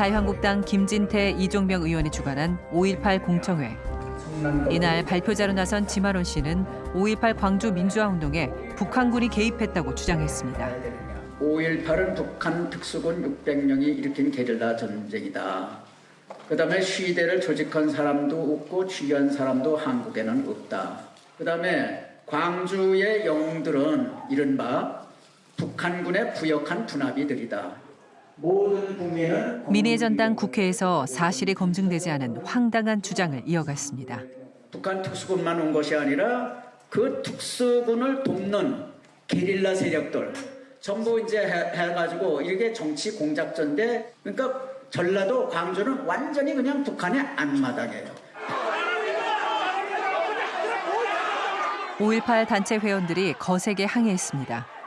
자유한국당 김진태 이종명 의원이 주관한 5.18 공청회. 이날 발표자로 나선 지마론 씨는 5.18 광주 민주화 운동에 북한군이 개입했다고 주장했습니다. 5.18은 북한 특수군 600명이 일으킨 게릴라 전쟁이다. 그 다음에 시대를 조직한 사람도 없고 취한 사람도 한국에는 없다. 그 다음에 광주의 영웅들은 이른바 북한군의 부역한 분합이들이다. 모든 국민은 민의 전당 국회에서 사실이 검증되지 않은 황당한 주장을 이어갔습니다. 북한 특수군만 온 것이 아니라 그 특수군을 돕는 게릴라 세력들 전부 이제 해, 해가지고 이게 정치 공작전인데 그러니까 전라도 광주는 완전히 그냥 북한의 앞마당이에요. 5.18 단체 회원들이 거세게 항의했습니다.